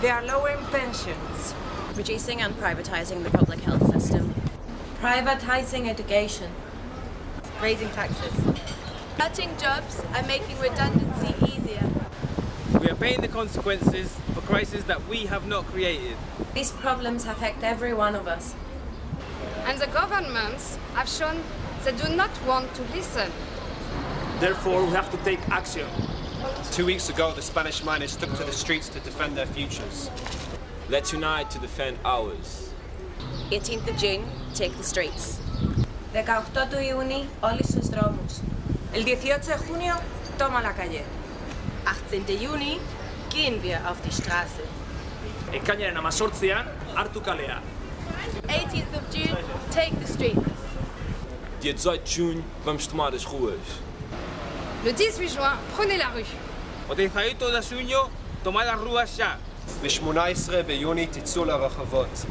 They are lowering pensions, reducing and privatising the public health system, privatizing education, raising taxes, cutting jobs and making redundancy easier. We are paying the consequences for crises that we have not created. These problems affect every one of us. And the governments have shown they do not want to listen. Therefore, we have to take action. Two weeks ago, the Spanish miners took to the streets to defend their futures. Let's unite to defend ours. 18th of June, take the streets. 18 του Ιούνιου, όλοι στους δρόμους. El 18 de junio, toma la calle. 18. Juni, gehen wir auf die Straße. Ekainaren amazortzian, hartu kalea. 18th of June, take the streets. Dia 18 de junho, vamos tomar as ruas. Le 18 juin, prenez la rue. O 18 de junio, tomad las ruas ya. ב-18 ביוני תצאו לרחובות.